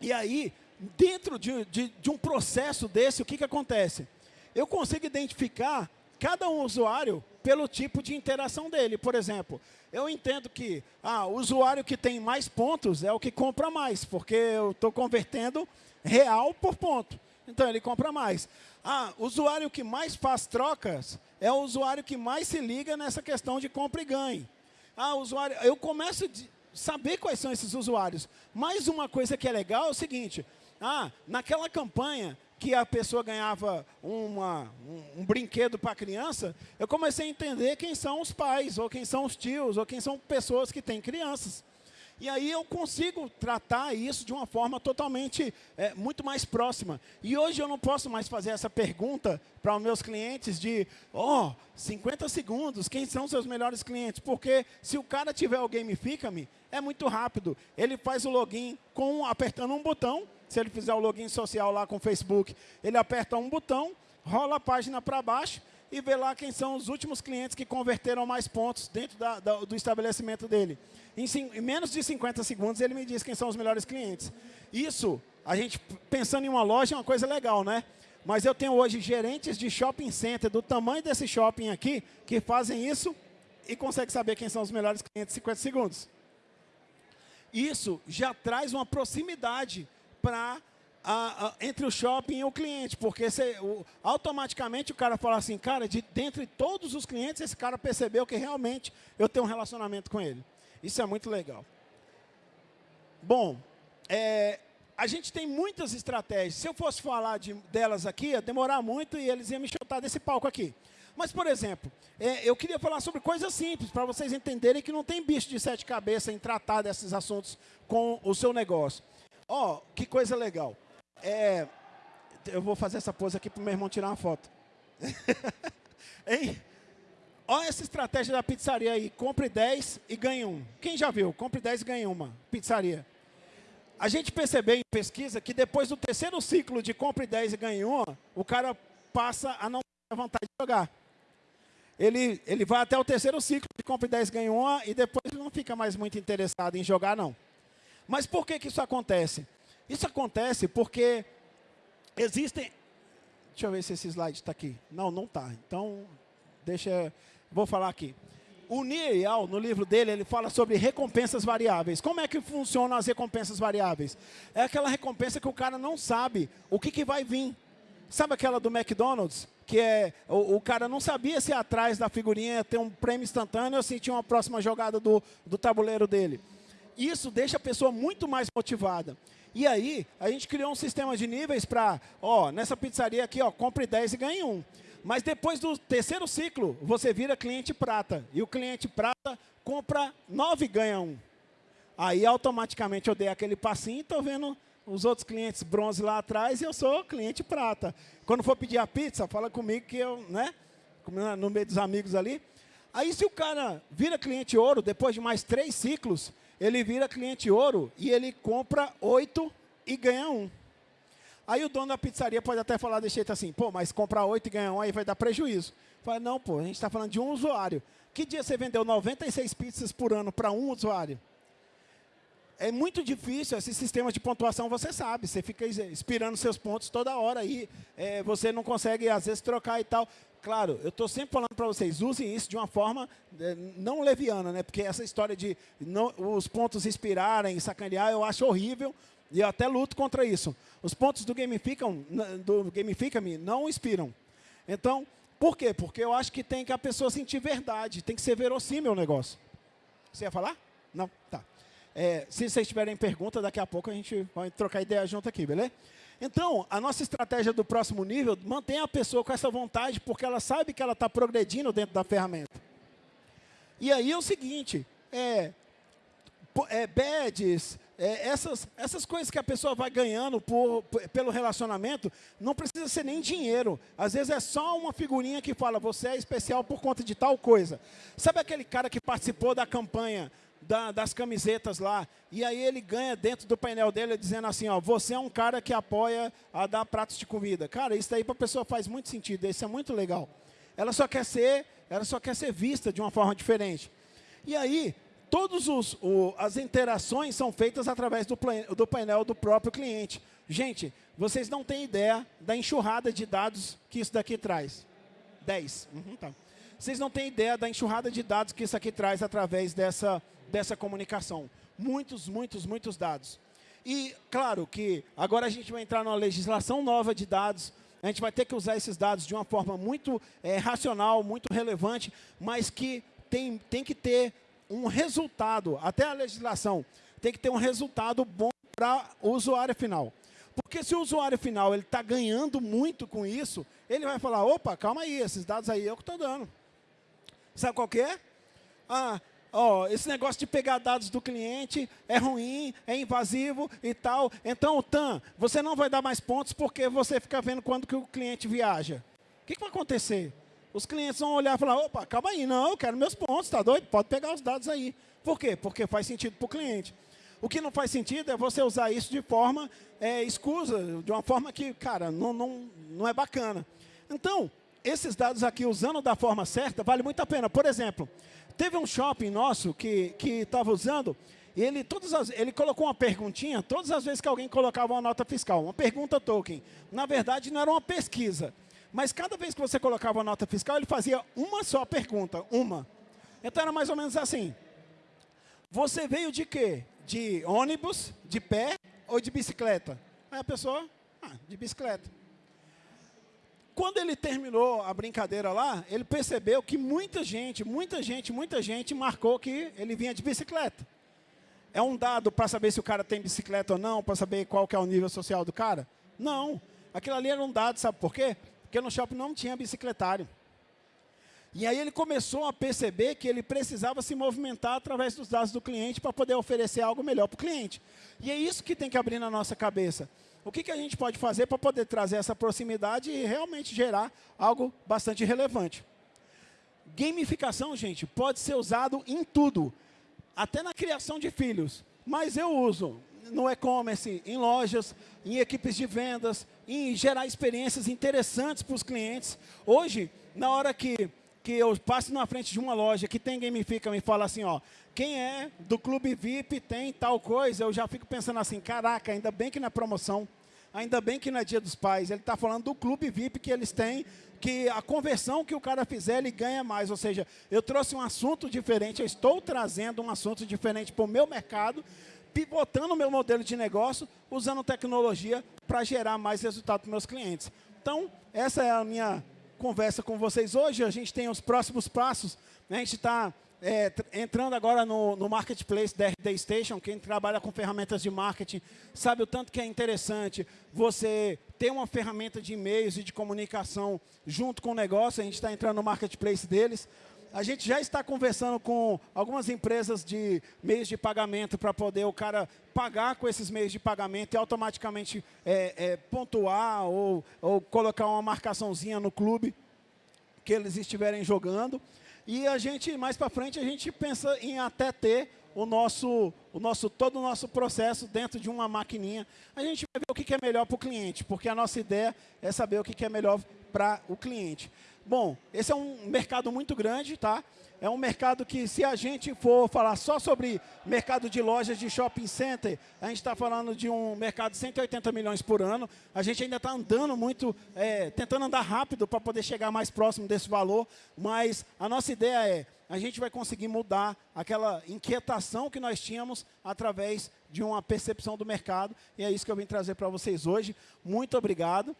E aí, dentro de, de, de um processo desse, o que, que acontece? Eu consigo identificar cada um usuário pelo tipo de interação dele. Por exemplo, eu entendo que ah, o usuário que tem mais pontos é o que compra mais, porque eu estou convertendo real por ponto. Então, ele compra mais. Ah, o usuário que mais faz trocas é o usuário que mais se liga nessa questão de compra e ganho. Ah, usuário, eu começo a saber quais são esses usuários. Mais uma coisa que é legal é o seguinte, ah, naquela campanha, que a pessoa ganhava uma, um, um brinquedo para a criança, eu comecei a entender quem são os pais, ou quem são os tios, ou quem são pessoas que têm crianças. E aí eu consigo tratar isso de uma forma totalmente, é, muito mais próxima. E hoje eu não posso mais fazer essa pergunta para os meus clientes de, ó, oh, 50 segundos, quem são seus melhores clientes? Porque se o cara tiver o Gamifica-me, é muito rápido. Ele faz o login com apertando um botão, se ele fizer o login social lá com o Facebook, ele aperta um botão, rola a página para baixo e vê lá quem são os últimos clientes que converteram mais pontos dentro da, da, do estabelecimento dele. Em, em, menos de 50 segundos, ele me diz quem são os melhores clientes. Isso, a gente pensando em uma loja, é uma coisa legal, né? Mas eu tenho hoje gerentes de shopping center do tamanho desse shopping aqui, que fazem isso e conseguem saber quem são os melhores clientes em 50 segundos. Isso já traz uma proximidade para entre o shopping e o cliente, porque o, automaticamente o cara fala assim, cara, de dentre todos os clientes, esse cara percebeu que realmente eu tenho um relacionamento com ele. Isso é muito legal. Bom, é, a gente tem muitas estratégias. Se eu fosse falar de, delas aqui, ia demorar muito e eles iam me chutar desse palco aqui. Mas, por exemplo, é, eu queria falar sobre coisas simples, para vocês entenderem que não tem bicho de sete cabeças em tratar desses assuntos com o seu negócio. Ó, oh, que coisa legal. É, eu vou fazer essa pose aqui para o meu irmão tirar uma foto. <laughs> hein? Olha essa estratégia da pizzaria aí. Compre 10 e ganhe um. Quem já viu? Compre 10 e ganhe uma. Pizzaria. A gente percebeu em pesquisa que depois do terceiro ciclo de compre 10 e ganhe uma, o cara passa a não ter vontade de jogar. Ele, ele vai até o terceiro ciclo de compre 10 e ganhe uma e depois não fica mais muito interessado em jogar, não. Mas por que, que isso acontece? Isso acontece porque existem... Deixa eu ver se esse slide está aqui. Não, não está. Então, deixa... Vou falar aqui. O Niel, no livro dele, ele fala sobre recompensas variáveis. Como é que funcionam as recompensas variáveis? É aquela recompensa que o cara não sabe o que, que vai vir. Sabe aquela do McDonald's? Que é, o, o cara não sabia se atrás da figurinha tem um prêmio instantâneo ou se tinha uma próxima jogada do, do tabuleiro dele isso deixa a pessoa muito mais motivada. E aí, a gente criou um sistema de níveis para, ó, nessa pizzaria aqui, ó, compre 10 e ganhe um. Mas depois do terceiro ciclo, você vira cliente prata. E o cliente prata compra 9 e ganha um. Aí, automaticamente, eu dei aquele passinho e estou vendo os outros clientes bronze lá atrás e eu sou cliente prata. Quando for pedir a pizza, fala comigo que eu, né, no meio dos amigos ali. Aí, se o cara vira cliente ouro, depois de mais três ciclos, ele vira cliente ouro e ele compra oito e ganha um. Aí o dono da pizzaria pode até falar desse jeito assim, pô, mas comprar oito e ganhar um aí vai dar prejuízo. Fala, não, pô, a gente está falando de um usuário. Que dia você vendeu 96 pizzas por ano para um usuário? É muito difícil esse sistema de pontuação, você sabe. Você fica expirando seus pontos toda hora aí. É, você não consegue, às vezes, trocar e tal. Claro, eu estou sempre falando para vocês, usem isso de uma forma é, não leviana, né? porque essa história de não, os pontos expirarem, sacanear, eu acho horrível e eu até luto contra isso. Os pontos do Gamifica, do Gamifica-me não expiram. Então, por quê? Porque eu acho que tem que a pessoa sentir verdade, tem que ser verossímil o negócio. Você ia falar? Não? Tá. É, se vocês tiverem pergunta, daqui a pouco a gente vai trocar ideia junto aqui, beleza? Então, a nossa estratégia do próximo nível mantém a pessoa com essa vontade, porque ela sabe que ela está progredindo dentro da ferramenta. E aí é o seguinte, é, é badges, é, essas, essas coisas que a pessoa vai ganhando por, pelo relacionamento, não precisa ser nem dinheiro. Às vezes é só uma figurinha que fala, você é especial por conta de tal coisa. Sabe aquele cara que participou da campanha da, das camisetas lá. E aí ele ganha dentro do painel dele dizendo assim, ó, você é um cara que apoia a dar pratos de comida. Cara, isso aí para a pessoa faz muito sentido, isso é muito legal. Ela só quer ser, ela só quer ser vista de uma forma diferente. E aí, todas as interações são feitas através do, do painel do próprio cliente. Gente, vocês não têm ideia da enxurrada de dados que isso daqui traz. 10. Uhum, tá. Vocês não têm ideia da enxurrada de dados que isso aqui traz através dessa dessa comunicação. Muitos, muitos, muitos dados. E, claro, que agora a gente vai entrar numa legislação nova de dados, a gente vai ter que usar esses dados de uma forma muito é, racional, muito relevante, mas que tem, tem que ter um resultado, até a legislação, tem que ter um resultado bom para o usuário final. Porque se o usuário final está ganhando muito com isso, ele vai falar, opa, calma aí, esses dados aí eu que estou dando. Sabe qual que é? Ah, oh, esse negócio de pegar dados do cliente é ruim, é invasivo e tal. Então, TAM, você não vai dar mais pontos porque você fica vendo quando que o cliente viaja. O que, que vai acontecer? Os clientes vão olhar e falar, opa, calma aí, não, eu quero meus pontos, está doido? Pode pegar os dados aí. Por quê? Porque faz sentido para o cliente. O que não faz sentido é você usar isso de forma é, escusa, de uma forma que, cara, não, não, não é bacana. Então, esses dados aqui, usando da forma certa, vale muito a pena. Por exemplo, Teve um shopping nosso que estava usando, e ele, todas as, ele colocou uma perguntinha todas as vezes que alguém colocava uma nota fiscal, uma pergunta token. Na verdade, não era uma pesquisa. Mas cada vez que você colocava uma nota fiscal, ele fazia uma só pergunta, uma. Então era mais ou menos assim. Você veio de quê? De ônibus, de pé ou de bicicleta? Aí a pessoa, ah, de bicicleta. Quando ele terminou a brincadeira lá, ele percebeu que muita gente, muita gente, muita gente marcou que ele vinha de bicicleta. É um dado para saber se o cara tem bicicleta ou não, para saber qual que é o nível social do cara? Não. Aquilo ali era um dado, sabe por quê? Porque no shopping não tinha bicicletário. E aí ele começou a perceber que ele precisava se movimentar através dos dados do cliente para poder oferecer algo melhor para o cliente. E é isso que tem que abrir na nossa cabeça o que, que a gente pode fazer para poder trazer essa proximidade e realmente gerar algo bastante relevante. Gamificação, gente, pode ser usado em tudo, até na criação de filhos. Mas eu uso no e-commerce, em lojas, em equipes de vendas, em gerar experiências interessantes para os clientes. Hoje, na hora que, que eu passo na frente de uma loja que tem Gamifica, me fala assim, ó, quem é do clube VIP tem tal coisa, eu já fico pensando assim, caraca, ainda bem que na promoção, ainda bem que não é dia dos pais, ele está falando do clube VIP que eles têm, que a conversão que o cara fizer, ele ganha mais. Ou seja, eu trouxe um assunto diferente, eu estou trazendo um assunto diferente para o meu mercado, pivotando o meu modelo de negócio, usando tecnologia para gerar mais resultado para meus clientes. Então, essa é a minha conversa com vocês hoje. A gente tem os próximos passos. Né? A gente está é, entrando agora no, no, marketplace da RD Station, quem trabalha com ferramentas de marketing sabe o tanto que é interessante você ter uma ferramenta de e-mails e de comunicação junto com o negócio. A gente está entrando no marketplace deles. A gente já está conversando com algumas empresas de meios de pagamento para poder o cara pagar com esses meios de pagamento e automaticamente é, é, pontuar ou, ou colocar uma marcaçãozinha no clube que eles estiverem jogando. E a gente, mais para frente, a gente pensa em até ter o nosso, o nosso, todo o nosso processo dentro de uma maquininha. A gente vai ver o que é melhor para o cliente, porque a nossa ideia é saber o que é melhor para o cliente. Bom, esse é um mercado muito grande, tá? É um mercado que, se a gente for falar só sobre mercado de lojas de shopping center, a gente está falando de um mercado de 180 milhões por ano. A gente ainda está andando muito, é, tentando andar rápido para poder chegar mais próximo desse valor, mas a nossa ideia é, a gente vai conseguir mudar aquela inquietação que nós tínhamos através de uma percepção do mercado, e é isso que eu vim trazer para vocês hoje. Muito obrigado.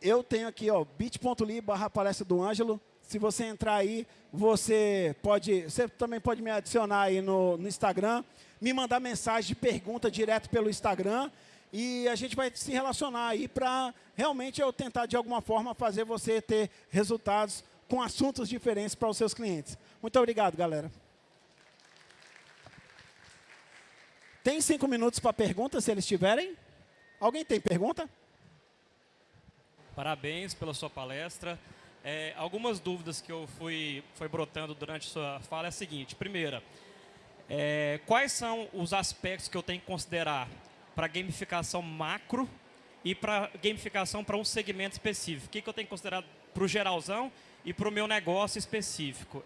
Eu tenho aqui, ó, bit.ly barra palestra do Ângelo, se você entrar aí, você pode, você também pode me adicionar aí no, no Instagram, me mandar mensagem de pergunta direto pelo Instagram e a gente vai se relacionar aí para realmente eu tentar de alguma forma fazer você ter resultados com assuntos diferentes para os seus clientes. Muito obrigado, galera. Tem cinco minutos para perguntas, se eles tiverem. Alguém tem pergunta? Parabéns pela sua palestra. É, algumas dúvidas que eu fui foi brotando durante sua fala é a seguinte. Primeira, é, quais são os aspectos que eu tenho que considerar para gamificação macro e para gamificação para um segmento específico? O que, que eu tenho que considerar para o geralzão e para o meu negócio específico?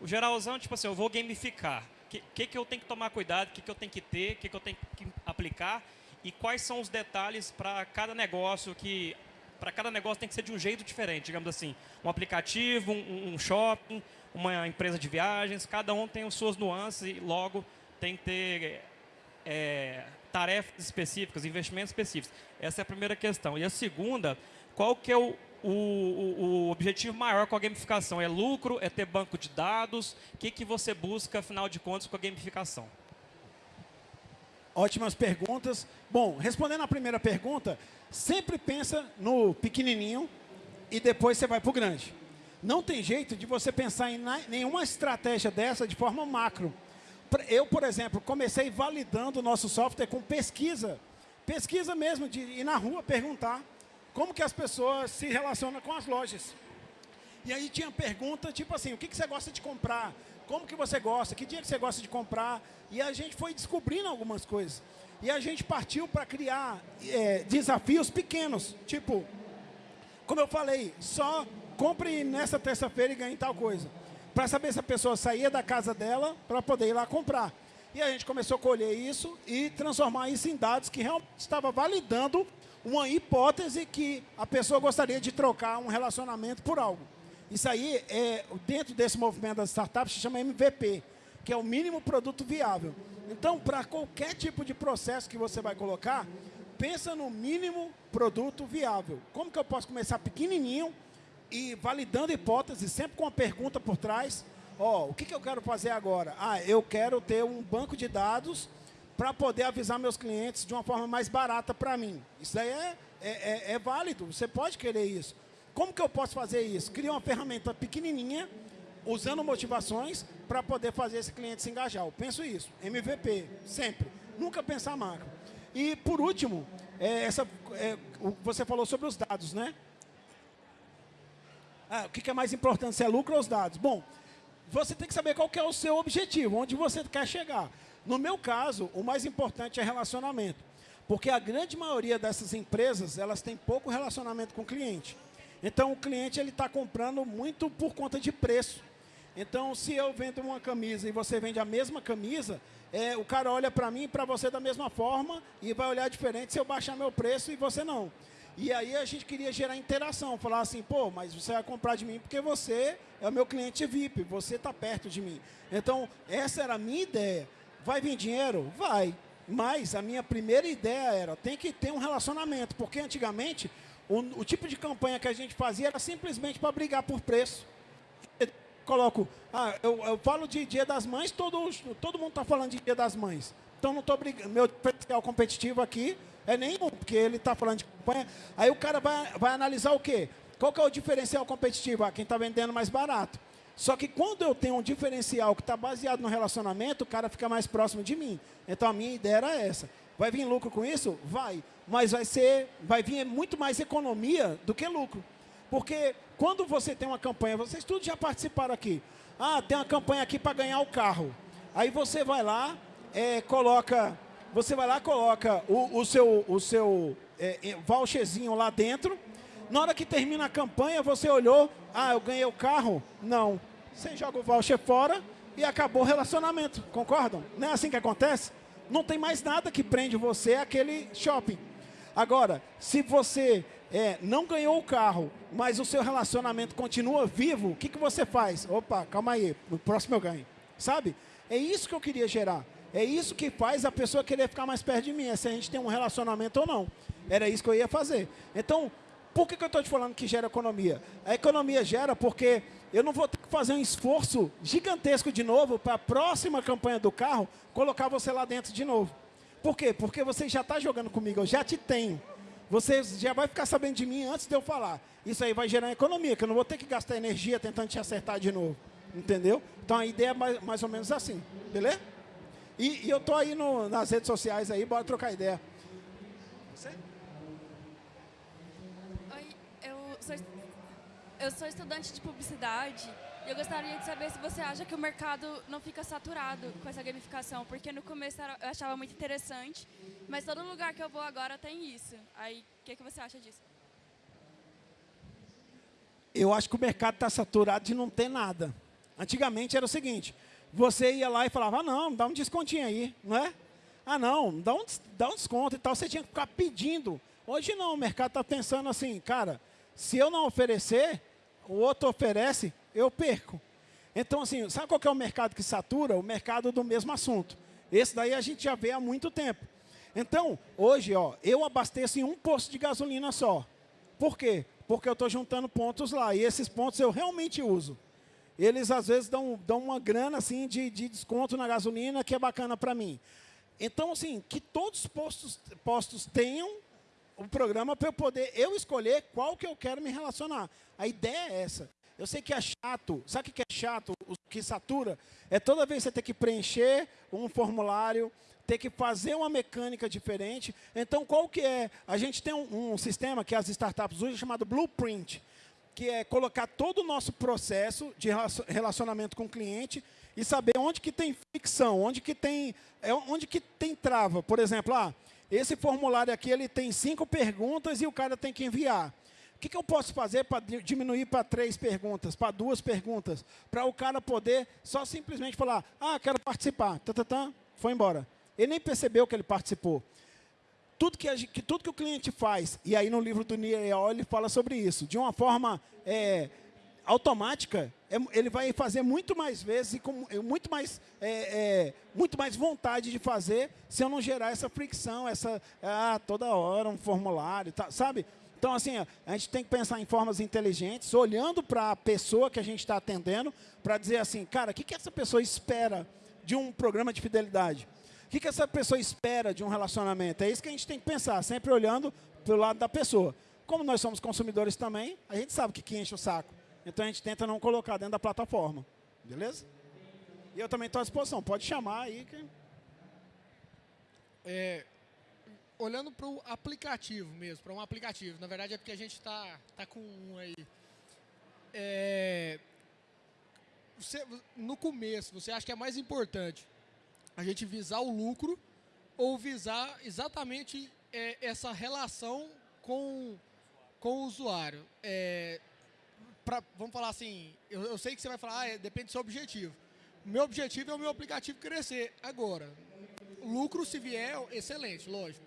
O geralzão, tipo assim, eu vou gamificar. O que, que, que eu tenho que tomar cuidado? O que, que eu tenho que ter? O que, que eu tenho que aplicar? E quais são os detalhes para cada negócio que para cada negócio tem que ser de um jeito diferente, digamos assim. Um aplicativo, um, um, shopping, uma empresa de viagens, cada um tem as suas nuances e logo tem que ter é, tarefas específicas, investimentos específicos. Essa é a primeira questão. E a segunda, qual que é o, o, o, objetivo maior com a gamificação? É lucro? É ter banco de dados? O que, que você busca, afinal de contas, com a gamificação? Ótimas perguntas. Bom, respondendo à primeira pergunta, sempre pensa no pequenininho e depois você vai para o grande. Não tem jeito de você pensar em nenhuma estratégia dessa de forma macro. Eu, por exemplo, comecei validando o nosso software com pesquisa. Pesquisa mesmo, de ir na rua perguntar como que as pessoas se relacionam com as lojas. E aí tinha pergunta tipo assim, o que, que você gosta de comprar? Como que você gosta? Que dia que você gosta de comprar? E a gente foi descobrindo algumas coisas. E a gente partiu para criar é, desafios pequenos. Tipo, como eu falei, só compre nessa terça-feira e ganhe tal coisa. Para saber se a pessoa saía da casa dela para poder ir lá comprar. E a gente começou a colher isso e transformar isso em dados que realmente estava validando uma hipótese que a pessoa gostaria de trocar um relacionamento por algo. Isso aí, é, dentro desse movimento das startups, se chama MVP, que é o mínimo produto viável. Então, para qualquer tipo de processo que você vai colocar, pensa no mínimo produto viável. Como que eu posso começar pequenininho e validando hipóteses, sempre com uma pergunta por trás. Ó, oh, o que, que eu quero fazer agora? Ah, eu quero ter um banco de dados para poder avisar meus clientes de uma forma mais barata para mim. Isso aí é, é, é, é válido, você pode querer isso. Como que eu posso fazer isso? Cria uma ferramenta pequenininha, usando motivações para poder fazer esse cliente se engajar. Eu penso isso, MVP, sempre. Nunca pensar macro. E, por último, é, essa, é, você falou sobre os dados, né? Ah, o que é mais importante, se é lucro ou os dados? Bom, você tem que saber qual que é o seu objetivo, onde você quer chegar. No meu caso, o mais importante é relacionamento. Porque a grande maioria dessas empresas, elas têm pouco relacionamento com o cliente. Então, o cliente ele está comprando muito por conta de preço. Então, se eu vendo uma camisa e você vende a mesma camisa, é, o cara olha para mim e para você da mesma forma e vai olhar diferente se eu baixar meu preço e você não. E aí a gente queria gerar interação, falar assim, pô, mas você vai comprar de mim porque você é o meu cliente VIP, você está perto de mim. Então, essa era a minha ideia. Vai vir dinheiro? Vai. Mas a minha primeira ideia era, tem que ter um relacionamento, porque antigamente o, o tipo de campanha que a gente fazia era simplesmente para brigar por preço. Eu coloco, ah, eu, eu, falo de Dia das Mães, todo, todo mundo está falando de Dia das Mães. Então não estou brigando. Meu diferencial competitivo aqui é nenhum, porque ele está falando de campanha. Aí o cara vai, vai analisar o quê? Qual que é o diferencial competitivo? Ah, quem está vendendo mais barato. Só que quando eu tenho um diferencial que está baseado no relacionamento, o cara fica mais próximo de mim. Então a minha ideia era essa. Vai vir lucro com isso? Vai. Mas vai, ser, vai vir muito mais economia do que lucro. Porque quando você tem uma campanha, vocês todos já participaram aqui. Ah, tem uma campanha aqui para ganhar o carro. Aí você vai lá, é, coloca, você vai lá, coloca o, o seu, o seu é, é, voucherzinho lá dentro. Na hora que termina a campanha, você olhou, ah, eu ganhei o carro? Não. Você joga o voucher fora e acabou o relacionamento, concordam? Não é assim que acontece? Não tem mais nada que prende você àquele shopping. Agora, se você é, não ganhou o carro, mas o seu relacionamento continua vivo, o que, que você faz? Opa, calma aí, no próximo eu ganho. Sabe? É isso que eu queria gerar. É isso que faz a pessoa querer ficar mais perto de mim, é se a gente tem um relacionamento ou não. Era isso que eu ia fazer. Então, por que, que eu estou te falando que gera economia? A economia gera porque eu não vou ter que fazer um esforço gigantesco de novo para a próxima campanha do carro colocar você lá dentro de novo. Por quê? Porque você já está jogando comigo, eu já te tenho. Você já vai ficar sabendo de mim antes de eu falar. Isso aí vai gerar economia, que eu não vou ter que gastar energia tentando te acertar de novo. Entendeu? Então a ideia é mais, mais ou menos assim. Beleza? E, e eu tô aí no, nas redes sociais aí, bora trocar ideia. Você? Oi, eu sou, eu sou estudante de publicidade e eu gostaria de saber se você acha que o mercado não fica saturado com essa gamificação, porque no começo eu achava muito interessante, mas todo lugar que eu vou agora tem isso. Aí, o que, que você acha disso? Eu acho que o mercado está saturado de não ter nada. Antigamente era o seguinte, você ia lá e falava, ah, não, dá um descontinho aí, não é? Ah, não, dá um, dá um desconto e tal. Você tinha que ficar pedindo. Hoje não, o mercado está pensando assim, cara, se eu não oferecer, o outro oferece, eu perco. Então, assim, sabe qual é o mercado que satura? O mercado do mesmo assunto. Esse daí a gente já vê há muito tempo. Então, hoje, ó, eu abasteço em um posto de gasolina só. Por quê? Porque eu estou juntando pontos lá. E esses pontos eu realmente uso eles às vezes dão, dão uma grana assim de, de desconto na gasolina que é bacana para mim. Então, assim, que todos os postos, postos tenham o programa para eu poder eu escolher qual que eu quero me relacionar. A ideia é essa. Eu sei que é chato. Sabe o que é chato? O que satura? É toda vez você ter que preencher um formulário, ter que fazer uma mecânica diferente. Então, qual que é? A gente tem um, um sistema que as startups usam chamado Blueprint que é colocar todo o nosso processo de relacionamento com o cliente e saber onde que tem fricção, onde que tem, é, onde que tem trava. Por exemplo, ah, esse formulário aqui ele tem cinco perguntas e o cara tem que enviar. O que, que eu posso fazer para diminuir para três perguntas, para duas perguntas? Para o cara poder só simplesmente falar, ah, quero participar, tá, tá, tá, foi embora. Ele nem percebeu que ele participou tudo que, que, tudo que o cliente faz, e aí no livro do Niel ele fala sobre isso, de uma forma é, automática, é, ele vai fazer muito mais vezes e com é, muito mais, é, é, muito mais vontade de fazer se eu não gerar essa fricção, essa, ah, toda hora um formulário, tá, sabe? Então, assim, a gente tem que pensar em formas inteligentes, olhando para a pessoa que a gente está atendendo, para dizer assim, cara, o que, que essa pessoa espera de um programa de fidelidade? O que, que essa pessoa espera de um relacionamento? É isso que a gente tem que pensar, sempre olhando pelo lado da pessoa. Como nós somos consumidores também, a gente sabe o que, que enche o saco. Então a gente tenta não colocar dentro da plataforma. Beleza? E eu também estou à disposição. Pode chamar aí. Que... É, olhando para o aplicativo mesmo, para um aplicativo. Na verdade é porque a gente está tá com um aí. É, você, no começo, você acha que é mais importante a gente visar o lucro ou visar exatamente é, essa relação com, com o usuário. É, pra, vamos falar assim, eu, eu, sei que você vai falar, ah, é, depende do seu objetivo. Meu objetivo é o meu aplicativo crescer. Agora, lucro se vier, excelente, lógico.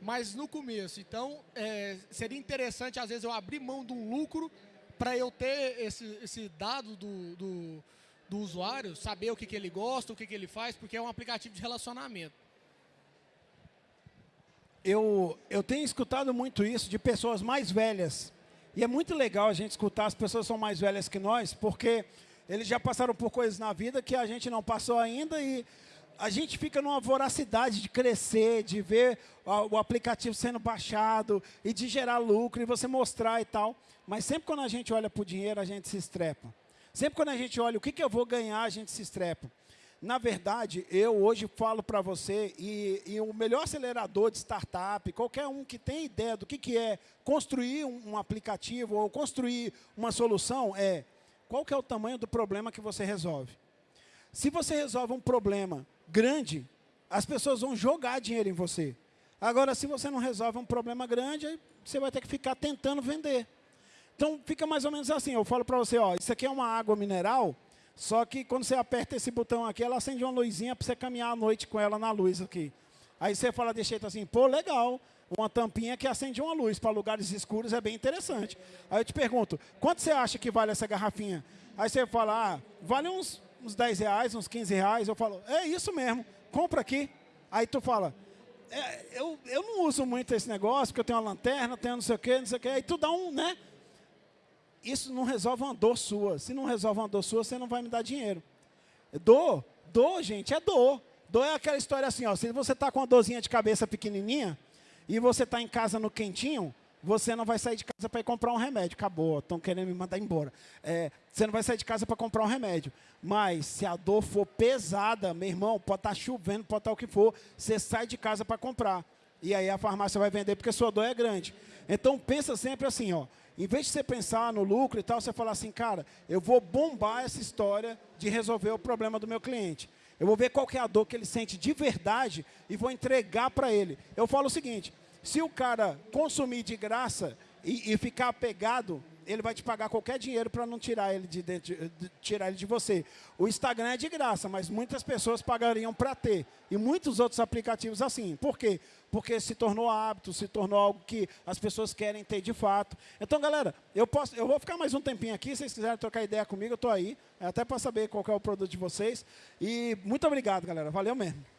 Mas no começo, então, é, seria interessante, às vezes, eu abrir mão de um lucro para eu ter esse, esse dado do, do do usuário, saber o que, que ele gosta, o que, que ele faz, porque é um aplicativo de relacionamento. Eu, eu tenho escutado muito isso de pessoas mais velhas. E é muito legal a gente escutar as pessoas são mais velhas que nós, porque eles já passaram por coisas na vida que a gente não passou ainda e a gente fica numa voracidade de crescer, de ver o aplicativo sendo baixado e de gerar lucro e você mostrar e tal. Mas sempre quando a gente olha para o dinheiro, a gente se estrepa. Sempre quando a gente olha o que, que eu vou ganhar, a gente se estrepa. Na verdade, eu hoje falo para você, e, e, o melhor acelerador de startup, qualquer um que tem ideia do que, que é construir um, um aplicativo ou construir uma solução, é qual que é o tamanho do problema que você resolve. Se você resolve um problema grande, as pessoas vão jogar dinheiro em você. Agora, se você não resolve um problema grande, você vai ter que ficar tentando vender. Então, fica mais ou menos assim. Eu falo para você, ó, isso aqui é uma água mineral, só que quando você aperta esse botão aqui, ela acende uma luzinha para você caminhar à noite com ela na luz aqui. Aí você fala de jeito assim, pô, legal, uma tampinha que acende uma luz para lugares escuros é bem interessante. Aí eu te pergunto, quanto você acha que vale essa garrafinha? Aí você fala, ah, vale uns, uns 10 reais, uns 15 reais. Eu falo, é isso mesmo, compra aqui. Aí tu fala, é, eu, eu não uso muito esse negócio, porque eu tenho uma lanterna, tenho não sei o quê, não sei o quê. Aí tu dá um, né? Isso não resolve uma dor sua. Se não resolve uma dor sua, você não vai me dar dinheiro. Dor, dor, gente, é dor. Dor é aquela história assim, ó, se você está com uma dorzinha de cabeça pequenininha e você está em casa no quentinho, você não vai sair de casa para ir comprar um remédio. Acabou, estão querendo me mandar embora. É, você não vai sair de casa para comprar um remédio. Mas se a dor for pesada, meu irmão, pode estar tá chovendo, pode estar tá o que for, você sai de casa para comprar. E aí a farmácia vai vender porque sua dor é grande. Então pensa sempre assim, ó. Em vez de você pensar no lucro e tal, você fala assim, cara, eu vou bombar essa história de resolver o problema do meu cliente. Eu vou ver qual é a dor que ele sente de verdade e vou entregar para ele. Eu falo o seguinte, se o cara consumir de graça e, e ficar apegado, ele vai te pagar qualquer dinheiro para não tirar ele de, dentro, de, tirar ele de você. O Instagram é de graça, mas muitas pessoas pagariam para ter. E muitos outros aplicativos assim. Por quê? Porque se tornou hábito, se tornou algo que as pessoas querem ter de fato. Então, galera, eu, posso, eu vou ficar mais um tempinho aqui. Se vocês quiserem trocar ideia comigo, eu estou aí. Até para saber qual é o produto de vocês. E muito obrigado, galera. Valeu mesmo.